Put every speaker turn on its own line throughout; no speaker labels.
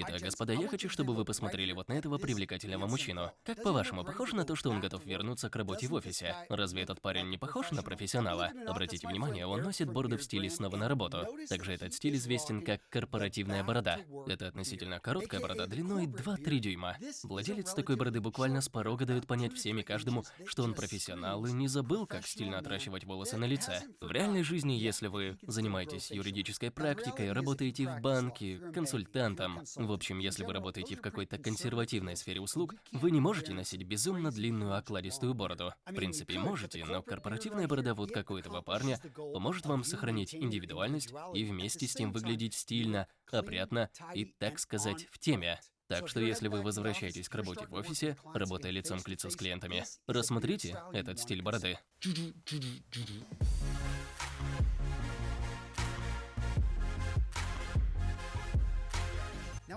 Итак, господа, я хочу, чтобы вы посмотрели вот на этого привлекательного мужчину. Как по-вашему, похоже на то, что он готов вернуться к работе в офисе? Разве этот парень не похож на профессионала? Обратите внимание, он носит бороду в стиле снова на работу. Также этот стиль известен как корпоративная борода. Это относительно короткая борода длиной 2-3 дюйма. Владелец такой бороды буквально с порога дает понять всем и каждому, что он профессионал и не забыл, как стильно отращивать волосы на лице. В реальной жизни, если вы занимаетесь юридической практикой, работаете в банке, консультантом, в общем, если вы работаете в какой-то консервативной сфере услуг, вы не можете носить безумно длинную окладистую бороду. В принципе, можете, но корпоративная борода вот как у этого парня поможет вам сохранить индивидуальность и вместе с тем выглядеть стильно, опрятно и, так сказать, в теме. Так что если вы возвращаетесь к работе в офисе, работая лицом к лицу с клиентами, рассмотрите этот стиль бороды.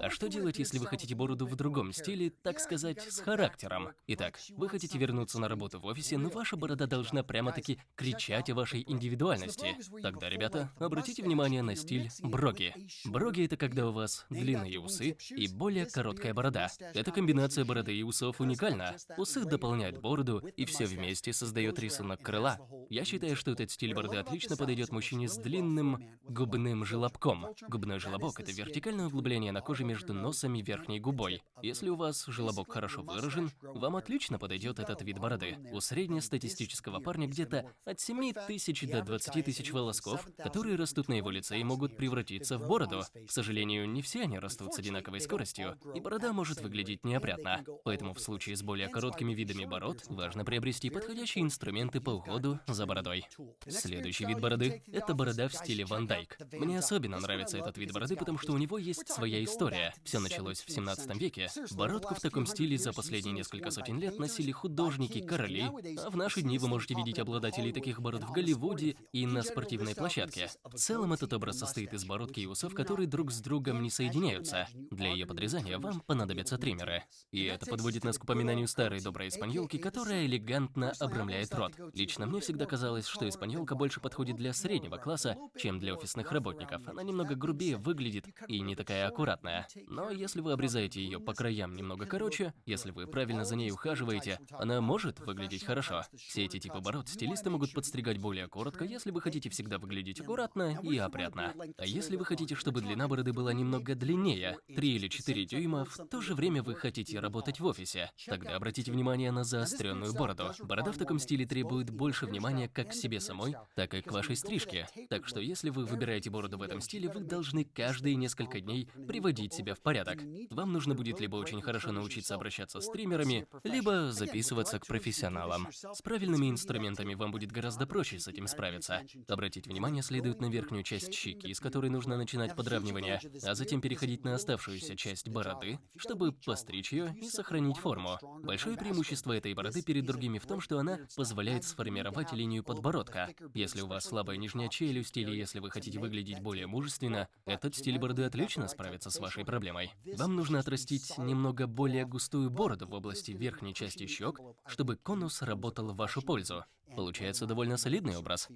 А что делать, если вы хотите бороду в другом стиле, так сказать, с характером? Итак, вы хотите вернуться на работу в офисе, но ваша борода должна прямо-таки кричать о вашей индивидуальности. Тогда, ребята, обратите внимание на стиль броги. Броги – это когда у вас длинные усы и более короткая борода. Эта комбинация бороды и усов уникальна. Усы дополняют бороду, и все вместе создает рисунок крыла. Я считаю, что этот стиль бороды отлично подойдет мужчине с длинным губным желобком. Губной желобок – это вертикальное углубление на коже между носом и верхней губой. Если у вас желобок хорошо выражен, вам отлично подойдет этот вид бороды. У среднестатистического парня где-то от 7 тысяч до 20 тысяч волосков, которые растут на его лице и могут превратиться в бороду. К сожалению, не все они растут с одинаковой скоростью, и борода может выглядеть неопрятно. Поэтому в случае с более короткими видами бород, важно приобрести подходящие инструменты по уходу за бородой. Следующий вид бороды – это борода в стиле Ван Дайк. Мне особенно нравится этот вид бороды, потому что у него есть своя история история. Все началось в 17 веке. Бородку в таком стиле за последние несколько сотен лет носили художники, короли, а в наши дни вы можете видеть обладателей таких бород в Голливуде и на спортивной площадке. В целом этот образ состоит из бородки и усов, которые друг с другом не соединяются. Для ее подрезания вам понадобятся триммеры. И это подводит нас к упоминанию старой доброй испаньолки, которая элегантно обрамляет рот. Лично мне всегда казалось, что испаньолка больше подходит для среднего класса, чем для офисных работников. Она немного грубее выглядит и не такая аккуратная. Но если вы обрезаете ее по краям немного короче, если вы правильно за ней ухаживаете, она может выглядеть хорошо. Все эти типы бород стилисты могут подстригать более коротко, если вы хотите всегда выглядеть аккуратно и опрятно. А если вы хотите, чтобы длина бороды была немного длиннее, 3 или 4 дюйма, в то же время вы хотите работать в офисе, тогда обратите внимание на заостренную бороду. Борода в таком стиле требует больше внимания как к себе самой, так и к вашей стрижке. Так что если вы выбираете бороду в этом стиле, вы должны каждые несколько дней приводить приводить себя в порядок. Вам нужно будет либо очень хорошо научиться обращаться с стримерами, либо записываться к профессионалам. С правильными инструментами вам будет гораздо проще с этим справиться. Обратить внимание следует на верхнюю часть щеки, с которой нужно начинать подравнивание, а затем переходить на оставшуюся часть бороды, чтобы постричь ее и сохранить форму. Большое преимущество этой бороды перед другими в том, что она позволяет сформировать линию подбородка. Если у вас слабая нижняя челюсть или если вы хотите выглядеть более мужественно, этот стиль бороды отлично справится с вашей проблемой. Вам нужно отрастить немного более густую бороду в области верхней части щек, чтобы конус работал в вашу пользу. Получается довольно солидный образ.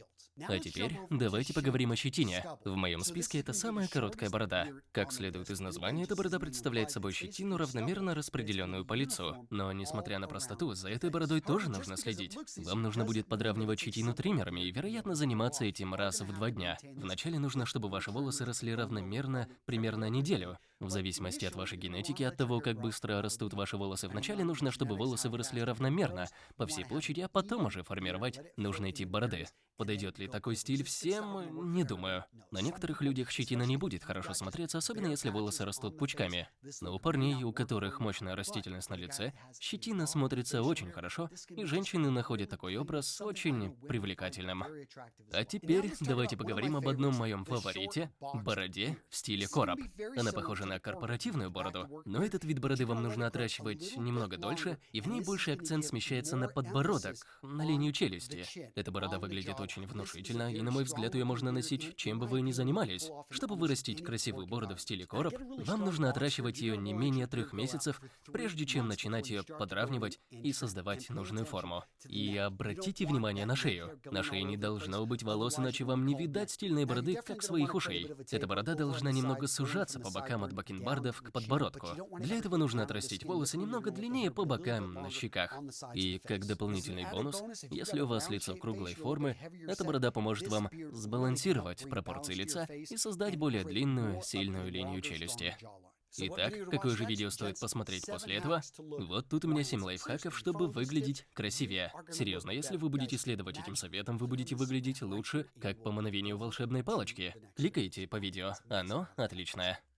А теперь давайте поговорим о щетине. В моем списке это самая короткая борода. Как следует из названия, эта борода представляет собой щетину, равномерно распределенную по лицу. Но несмотря на простоту, за этой бородой тоже нужно следить. Вам нужно будет подравнивать щетину триммерами и, вероятно, заниматься этим раз в два дня. Вначале нужно, чтобы ваши волосы росли равномерно примерно неделю. В зависимости от вашей генетики, от того, как быстро растут ваши волосы, вначале нужно, чтобы волосы выросли равномерно по всей площади, а потом уже формировать нужный тип бороды. Подойдет ли такой стиль всем? Не думаю. На некоторых людях щетина не будет хорошо смотреться, особенно если волосы растут пучками. Но у парней, у которых мощная растительность на лице, щетина смотрится очень хорошо, и женщины находят такой образ очень привлекательным. А теперь давайте поговорим об одном моем фаворите – бороде в стиле короб. Она похожа на корпоративную бороду, но этот вид бороды вам нужно отращивать немного дольше, и в ней больше акцент смещается на подбородок, на линию челюсти челюсти. Эта борода выглядит очень внушительно, и на мой взгляд, ее можно носить, чем бы вы ни занимались. Чтобы вырастить красивую бороду в стиле короб, вам нужно отращивать ее не менее трех месяцев, прежде чем начинать ее подравнивать и создавать нужную форму. И обратите внимание на шею. На шее не должно быть волос, иначе вам не видать стильной бороды, как своих ушей. Эта борода должна немного сужаться по бокам от бакенбардов к подбородку. Для этого нужно отрастить волосы немного длиннее по бокам на щеках. И как дополнительный бонус, если у вас лицо круглой формы, эта борода поможет вам сбалансировать пропорции лица и создать более длинную, сильную линию челюсти. Итак, какое же видео стоит посмотреть после этого? Вот тут у меня 7 лайфхаков, чтобы выглядеть красивее. Серьезно, если вы будете следовать этим советам, вы будете выглядеть лучше, как по мановению волшебной палочки. Кликайте по видео, оно отличное.